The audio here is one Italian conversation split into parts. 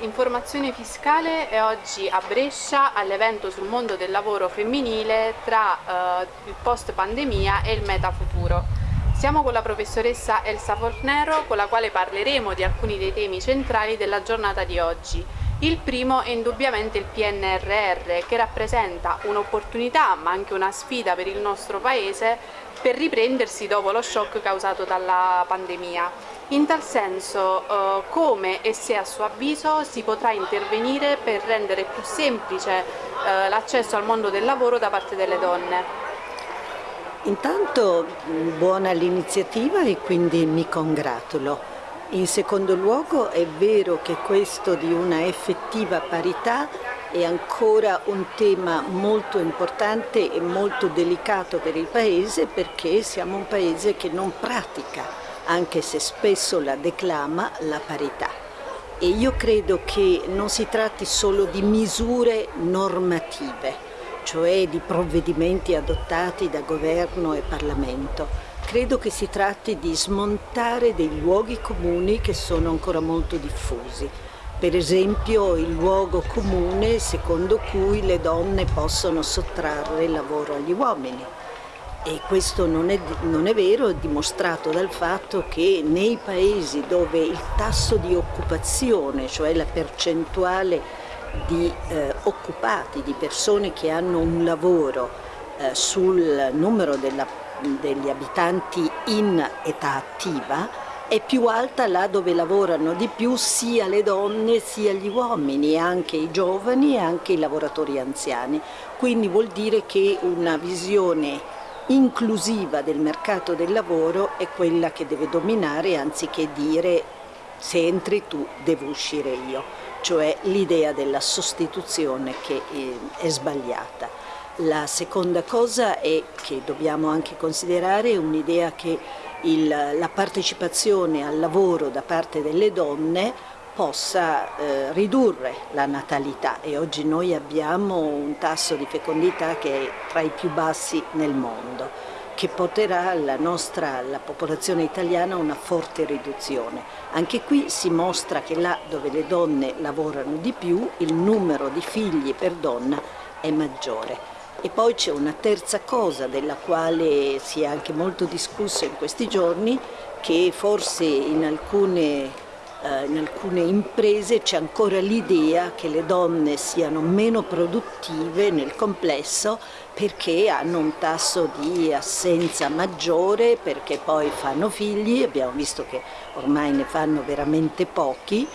Informazione Fiscale è oggi a Brescia all'evento sul mondo del lavoro femminile tra eh, il post pandemia e il meta futuro. Siamo con la professoressa Elsa Fornero con la quale parleremo di alcuni dei temi centrali della giornata di oggi. Il primo è indubbiamente il PNRR che rappresenta un'opportunità ma anche una sfida per il nostro Paese per riprendersi dopo lo shock causato dalla pandemia. In tal senso, eh, come e se a suo avviso si potrà intervenire per rendere più semplice eh, l'accesso al mondo del lavoro da parte delle donne? Intanto buona l'iniziativa e quindi mi congratulo. In secondo luogo è vero che questo di una effettiva parità è ancora un tema molto importante e molto delicato per il Paese perché siamo un Paese che non pratica anche se spesso la declama, la parità. E io credo che non si tratti solo di misure normative, cioè di provvedimenti adottati da governo e Parlamento. Credo che si tratti di smontare dei luoghi comuni che sono ancora molto diffusi. Per esempio il luogo comune secondo cui le donne possono sottrarre il lavoro agli uomini e questo non è, non è, vero, è dimostrato dal fatto che nei paesi dove il tasso di occupazione, cioè la percentuale di eh, occupati, di persone che hanno un lavoro eh, sul numero della, degli abitanti in età attiva, è più alta là dove lavorano di più sia le donne sia gli uomini, anche i giovani e anche i lavoratori anziani. Quindi vuol dire che una visione inclusiva del mercato del lavoro è quella che deve dominare anziché dire se entri tu devo uscire io, cioè l'idea della sostituzione che è sbagliata. La seconda cosa è che dobbiamo anche considerare un'idea che il, la partecipazione al lavoro da parte delle donne possa eh, ridurre la natalità e oggi noi abbiamo un tasso di fecondità che è tra i più bassi nel mondo che porterà la, nostra, la popolazione italiana a una forte riduzione. Anche qui si mostra che là dove le donne lavorano di più il numero di figli per donna è maggiore. E poi c'è una terza cosa della quale si è anche molto discusso in questi giorni che forse in alcune eh, in alcune imprese c'è ancora l'idea che le donne siano meno produttive nel complesso perché hanno un tasso di assenza maggiore, perché poi fanno figli, abbiamo visto che ormai ne fanno veramente pochi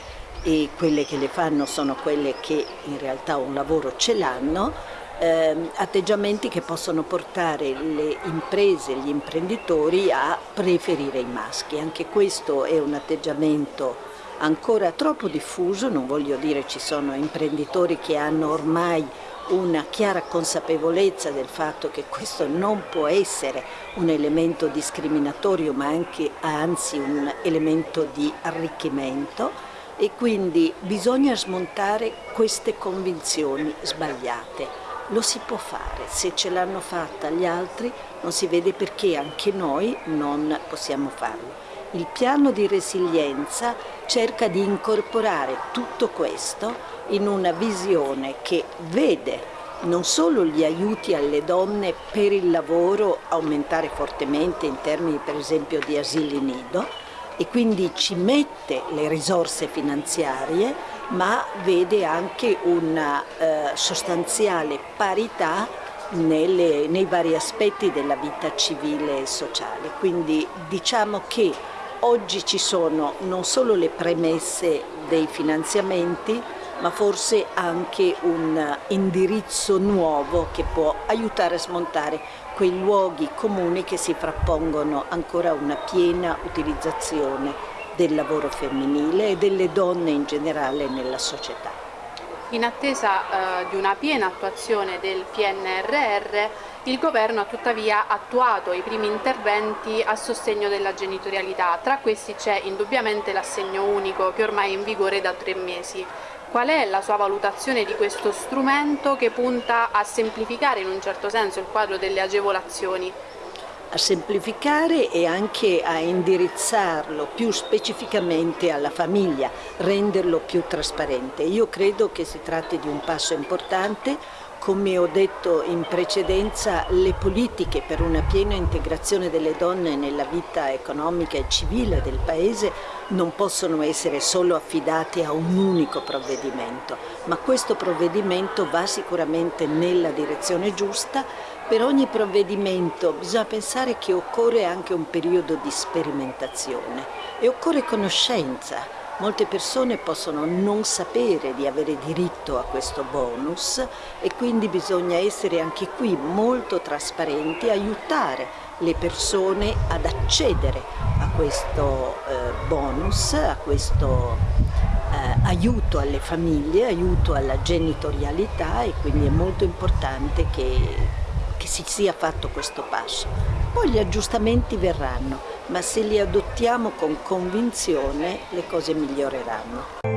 e quelle che le fanno sono quelle che in realtà un lavoro ce l'hanno, eh, atteggiamenti che possono portare le imprese, gli imprenditori a preferire i maschi. Anche questo è un atteggiamento ancora troppo diffuso, non voglio dire ci sono imprenditori che hanno ormai una chiara consapevolezza del fatto che questo non può essere un elemento discriminatorio ma anche anzi un elemento di arricchimento e quindi bisogna smontare queste convinzioni sbagliate. Lo si può fare, se ce l'hanno fatta gli altri non si vede perché anche noi non possiamo farlo. Il piano di resilienza cerca di incorporare tutto questo in una visione che vede non solo gli aiuti alle donne per il lavoro aumentare fortemente in termini per esempio di asili nido e quindi ci mette le risorse finanziarie ma vede anche una eh, sostanziale parità nelle, nei vari aspetti della vita civile e sociale. Quindi diciamo che Oggi ci sono non solo le premesse dei finanziamenti, ma forse anche un indirizzo nuovo che può aiutare a smontare quei luoghi comuni che si frappongono ancora a una piena utilizzazione del lavoro femminile e delle donne in generale nella società. In attesa eh, di una piena attuazione del PNRR, il Governo ha tuttavia attuato i primi interventi a sostegno della genitorialità, tra questi c'è indubbiamente l'assegno unico che ormai è in vigore da tre mesi. Qual è la sua valutazione di questo strumento che punta a semplificare in un certo senso il quadro delle agevolazioni? A semplificare e anche a indirizzarlo più specificamente alla famiglia, renderlo più trasparente. Io credo che si tratti di un passo importante, come ho detto in precedenza, le politiche per una piena integrazione delle donne nella vita economica e civile del Paese non possono essere solo affidate a un unico provvedimento, ma questo provvedimento va sicuramente nella direzione giusta. Per ogni provvedimento bisogna pensare che occorre anche un periodo di sperimentazione e occorre conoscenza Molte persone possono non sapere di avere diritto a questo bonus e quindi bisogna essere anche qui molto trasparenti, aiutare le persone ad accedere a questo eh, bonus, a questo eh, aiuto alle famiglie, aiuto alla genitorialità e quindi è molto importante che, che si sia fatto questo passo. Poi gli aggiustamenti verranno, ma se li adottiamo con convinzione le cose miglioreranno.